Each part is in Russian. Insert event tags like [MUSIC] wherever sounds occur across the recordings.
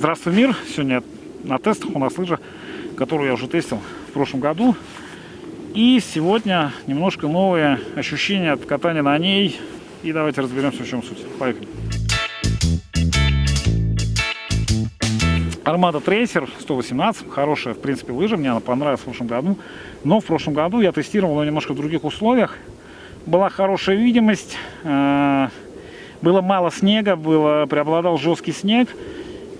Здравствуй, мир! Сегодня на тестах у нас лыжа, которую я уже тестил в прошлом году. И сегодня немножко новые ощущения от катания на ней. И давайте разберемся, в чем суть. Поехали! Армада Трейсер 118, хорошая, в принципе, лыжа, мне она понравилась в прошлом году. Но в прошлом году я тестировал ее немножко в других условиях. Была хорошая видимость, э, было мало снега, было, преобладал жесткий снег.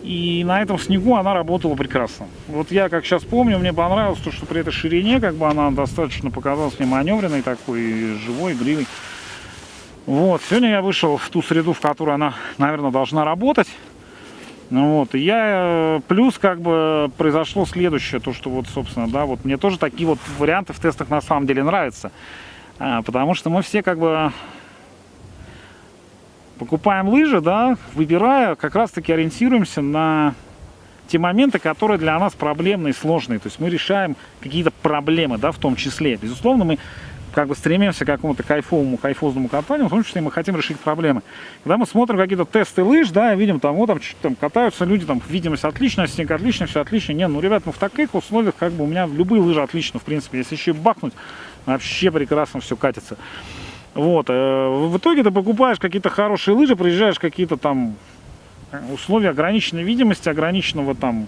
И на этом снегу она работала прекрасно. Вот я, как сейчас помню, мне понравилось то, что при этой ширине, как бы она достаточно показалась мне маневренной такой, живой, игривой. Вот, сегодня я вышел в ту среду, в которой она, наверное, должна работать. Ну вот, и я, э, плюс, как бы, произошло следующее, то, что вот, собственно, да, вот мне тоже такие вот варианты в тестах на самом деле нравятся. А, потому что мы все, как бы, покупаем лыжи, да, выбирая, как раз-таки ориентируемся на те моменты, которые для нас проблемные, сложные. То есть мы решаем какие-то проблемы, да, в том числе. Безусловно, мы как бы стремимся к какому-то кайфовому, кайфозному катанию, в том числе мы хотим решить проблемы. Когда мы смотрим какие-то тесты лыж, да, видим там, вот там, там катаются люди, там, видимость отличная, снег отлично, все отлично. Не, ну, ребят, ну, в таких условиях, как бы, у меня любые лыжи отлично, в принципе. Если еще бахнуть, вообще прекрасно все катится. Вот. Э, в итоге ты покупаешь какие-то хорошие лыжи, приезжаешь какие-то там условия ограниченной видимости, ограниченного там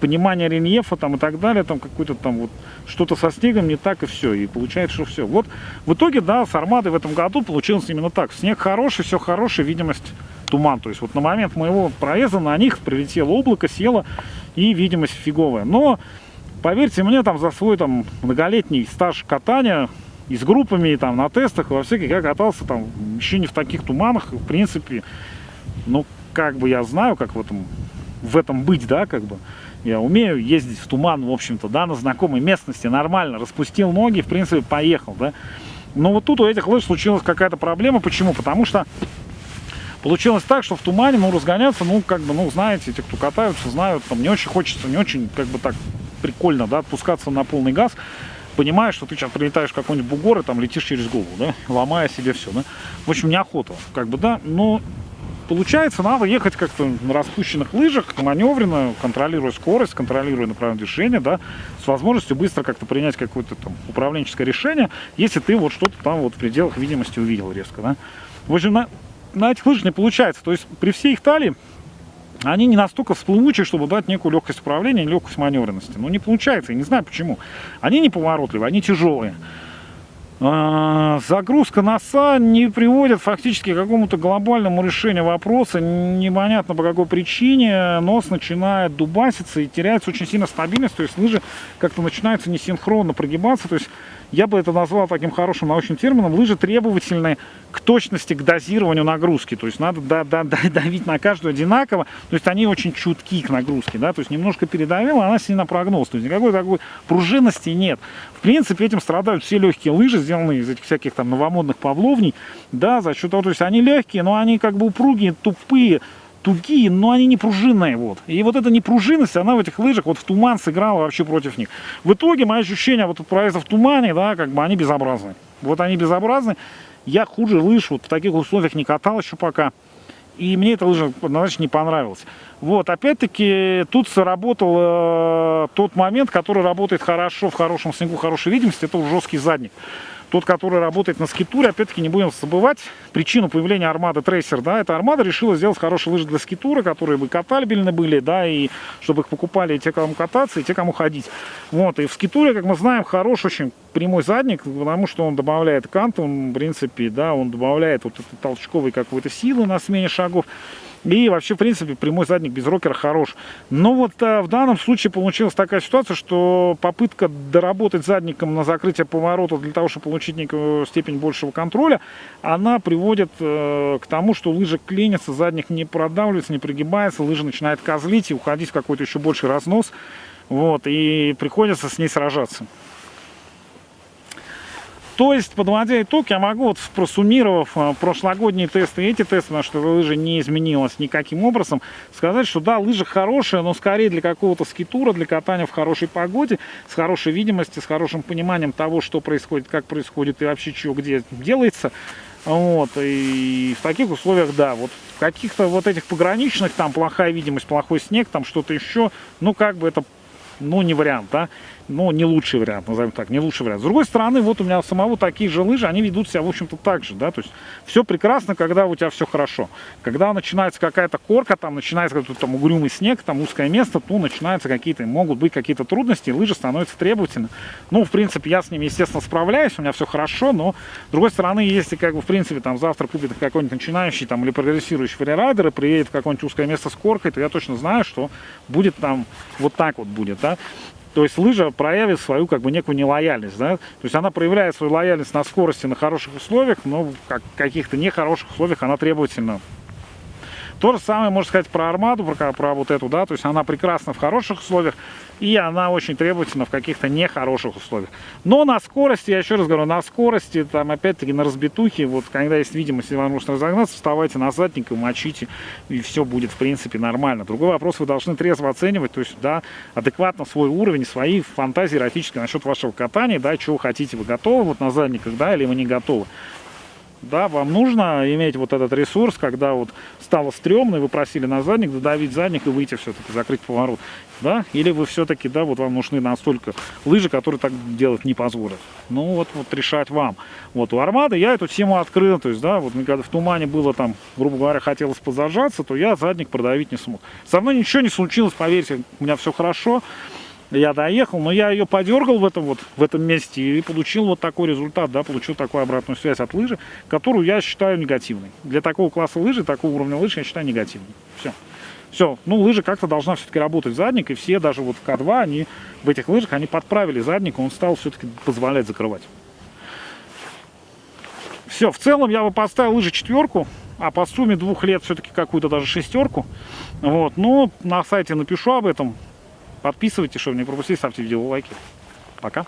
понимания рельефа там и так далее, там какой-то там вот что-то со снегом не так и все, и получается, что все. Вот в итоге, да, с армадой в этом году получилось именно так. Снег хороший, все хороший, видимость туман. То есть вот на момент моего проезда на них прилетело облако, село и видимость фиговая. Но поверьте мне, там за свой там многолетний стаж катания и с группами, и там на тестах, во всяких, я катался там еще не в таких туманах, в принципе, ну, как бы я знаю, как в этом, в этом быть, да, как бы, я умею ездить в туман, в общем-то, да, на знакомой местности, нормально, распустил ноги, в принципе, поехал, да, но вот тут у этих лыж случилась какая-то проблема, почему? Потому что получилось так, что в тумане, ну, разгоняться, ну, как бы, ну, знаете, те, кто катаются, знают, там, не очень хочется, не очень, как бы, так прикольно, да, отпускаться на полный газ, понимаешь, что ты сейчас прилетаешь в какой-нибудь бугор и там летишь через голову, да, ломая себе все, да. В общем, неохота, как бы, да, но получается, надо ехать как-то на распущенных лыжах, маневренно, контролируя скорость, контролируя направление движения, да, с возможностью быстро как-то принять какое-то там управленческое решение, если ты вот что-то там вот в пределах видимости увидел резко, да. В общем, на, на этих лыжах не получается, то есть при всей их талии они не настолько всплывучие, чтобы дать некую легкость управления легкость маневренности. Ну, не получается, я не знаю почему. Они не поворотливые, они тяжелые. А, загрузка носа не приводит фактически к какому-то глобальному решению вопроса. Непонятно по какой причине нос начинает дубаситься и теряется очень сильно стабильность. То есть лыжи как-то начинаются несинхронно прогибаться. То есть я бы это назвал таким хорошим научным термином, лыжи требовательны к точности, к дозированию нагрузки. То есть надо да, да, да, [LAUGHS] давить на каждую одинаково. То есть они очень чутки к нагрузке. Да? То есть немножко передавила, она сильно прогнулась. То есть никакой такой пружинности нет. В принципе, этим страдают все легкие лыжи, сделанные из этих всяких там новомодных павловней. Да, за счет того, то есть они легкие, но они как бы упругие, тупые тугие, но они не пружинные. Вот. И вот эта непружинность, она в этих лыжах вот в туман сыграла вообще против них. В итоге мои ощущения вот от проезда в тумане, да, как бы они безобразны. Вот они безобразны. Я хуже лыж вот в таких условиях не катал еще пока. И мне эта лыжа однозначно не понравилась. Вот, опять-таки, тут сработал э, тот момент, который работает хорошо в хорошем снегу, хорошей видимости, это жесткий задник тот, который работает на скитуре, опять-таки не будем забывать причину появления армады Трейсер, да, эта армада решила сделать хорошие лыжи для скитура, которые бы катальбельны были, да, и чтобы их покупали и те, кому кататься, и те, кому ходить. Вот, и в скитуре, как мы знаем, хорош очень прямой задник, потому что он добавляет кант, он, в принципе, да, он добавляет вот этой толчковой какой-то силы на смене шагов. И вообще, в принципе, прямой задник без рокера хорош. Но вот а, в данном случае получилась такая ситуация, что попытка доработать задником на закрытие поворота для того, чтобы получить некую степень большего контроля, она приводит э, к тому, что лыжа клинится, задник не продавливается, не пригибается, лыжа начинает козлить и уходить в какой-то еще больший разнос. Вот, и приходится с ней сражаться. То есть, подводя итог, я могу, вот, просуммировав э, прошлогодние тесты и эти тесты, потому что лыжа не изменилась никаким образом, сказать, что да, лыжа хорошая, но скорее для какого-то скитура, для катания в хорошей погоде, с хорошей видимостью, с хорошим пониманием того, что происходит, как происходит и вообще чего где делается. Вот, и в таких условиях, да, вот в каких-то вот этих пограничных, там плохая видимость, плохой снег, там что-то еще, ну как бы это, ну не вариант, да но не лучший вариант, назовем так, не лучший вариант. С другой стороны, вот у меня самого такие же лыжи, они ведут себя, в общем-то, так же, да, то есть все прекрасно, когда у тебя все хорошо. Когда начинается какая-то корка, там начинается какой-то там угрюмый снег, там узкое место, то начинаются какие-то, могут быть какие-то трудности, лыжи становятся требовательны. Ну, в принципе, я с ними, естественно, справляюсь, у меня все хорошо, но, с другой стороны, если, как бы, в принципе, там завтра купит какой-нибудь начинающий там или прогрессирующий фрирайдер и приедет в какое-нибудь узкое место с коркой, то я точно знаю, что будет там вот так вот будет, да. То есть лыжа проявит свою как бы некую нелояльность, да? То есть она проявляет свою лояльность на скорости, на хороших условиях, но в каких-то нехороших условиях она требовательна то же самое можно сказать про армаду, про, про вот эту, да, то есть она прекрасна в хороших условиях, и она очень требовательна в каких-то нехороших условиях. Но на скорости, я еще раз говорю, на скорости, там опять-таки на разбитухе, вот когда есть видимость, вам нужно разогнаться, вставайте на задник и мочите, и все будет в принципе нормально. Другой вопрос, вы должны трезво оценивать, то есть, да, адекватно свой уровень, свои фантазии эротические насчет вашего катания, да, чего хотите, вы готовы вот на задниках, да, или вы не готовы да, вам нужно иметь вот этот ресурс, когда вот стало стрёмно, и вы просили на задник, додавить задник и выйти все-таки, закрыть поворот, да, или вы все-таки, да, вот вам нужны настолько лыжи, которые так делать не позволят. Ну, вот, вот решать вам. Вот у Армады я эту тему открыл, то есть, да, вот когда в тумане было там, грубо говоря, хотелось позажаться, то я задник продавить не смог. Со мной ничего не случилось, поверьте, у меня все хорошо, я доехал, но я ее подергал в этом вот в этом месте и получил вот такой результат, да, получил такую обратную связь от лыжи, которую я считаю негативной. Для такого класса лыжи, такого уровня лыжи я считаю негативной. Все. Все, ну лыжа как-то должна все-таки работать задник, и все, даже вот в К2, они в этих лыжах, они подправили задник, он стал все-таки позволять закрывать. Все, в целом я бы поставил лыжи четверку, а по сумме двух лет все-таки какую-то даже шестерку. Вот, но на сайте напишу об этом. Подписывайтесь, чтобы не пропустить, ставьте видео лайки. Пока.